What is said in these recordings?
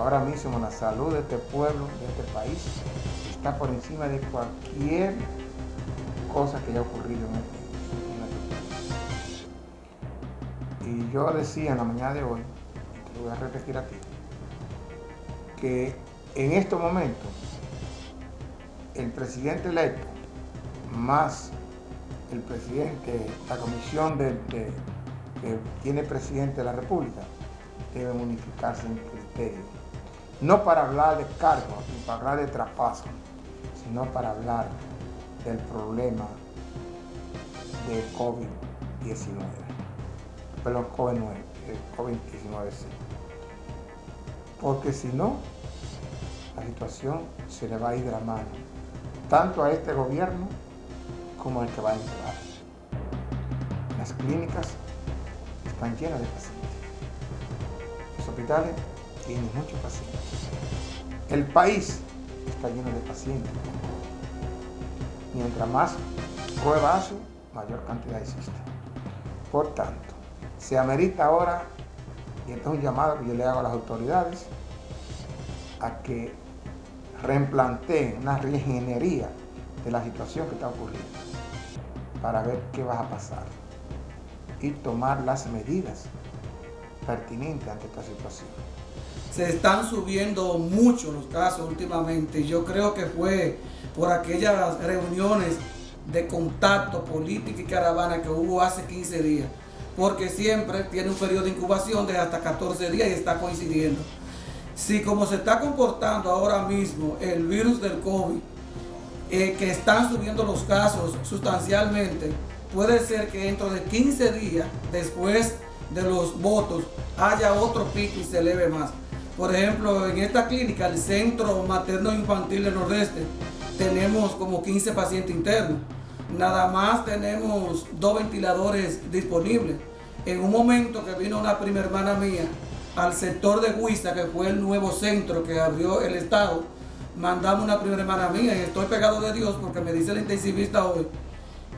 Ahora mismo la salud de este pueblo, de este país, está por encima de cualquier cosa que haya ocurrido en este, país. Y yo decía en la mañana de hoy, te lo voy a repetir aquí, que en estos momentos el presidente electo más el presidente, la comisión de, que tiene presidente de la República, debe unificarse en criterio. No para hablar de cargo ni para hablar de traspaso, sino para hablar del problema de COVID-19. Perdón, COVID-19, sí. Porque si no, la situación se le va a ir de la mano, tanto a este gobierno como al que va a entrar. Las clínicas están llenas de pacientes. Los hospitales tienen muchos pacientes. El país está lleno de pacientes. Mientras más pruebas hace, mayor cantidad existe. Por tanto, se amerita ahora, y esto es un llamado que yo le hago a las autoridades, a que reimplanteen una reingeniería de la situación que está ocurriendo para ver qué va a pasar y tomar las medidas pertinentes ante esta situación. Se están subiendo mucho los casos últimamente. Yo creo que fue por aquellas reuniones de contacto político y caravana que hubo hace 15 días. Porque siempre tiene un periodo de incubación de hasta 14 días y está coincidiendo. Si como se está comportando ahora mismo el virus del COVID, eh, que están subiendo los casos sustancialmente, puede ser que dentro de 15 días después de los votos haya otro pico y se eleve más. Por ejemplo, en esta clínica, el Centro Materno Infantil del Nordeste, tenemos como 15 pacientes internos. Nada más tenemos dos ventiladores disponibles. En un momento que vino una prima hermana mía al sector de Huiza, que fue el nuevo centro que abrió el Estado, mandamos una primera hermana mía y estoy pegado de Dios porque me dice el intensivista hoy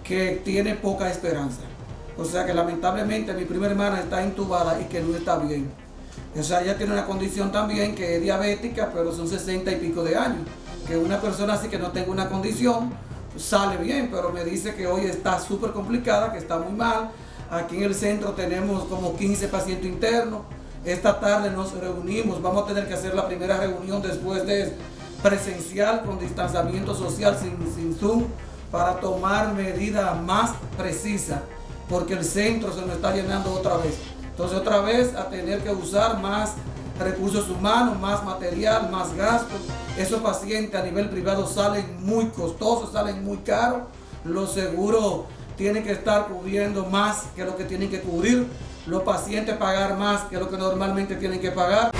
que tiene poca esperanza. O sea que lamentablemente mi primera hermana está intubada y que no está bien. O sea, ella tiene una condición también que es diabética, pero son 60 y pico de años. Que una persona así que no tenga una condición sale bien, pero me dice que hoy está súper complicada, que está muy mal. Aquí en el centro tenemos como 15 pacientes internos. Esta tarde nos reunimos, vamos a tener que hacer la primera reunión después de presencial con distanciamiento social sin Zoom para tomar medidas más precisas porque el centro se nos está llenando otra vez. Entonces otra vez a tener que usar más recursos humanos, más material, más gastos. Esos pacientes a nivel privado salen muy costosos, salen muy caros. Los seguros tienen que estar cubriendo más que lo que tienen que cubrir. Los pacientes pagar más que lo que normalmente tienen que pagar.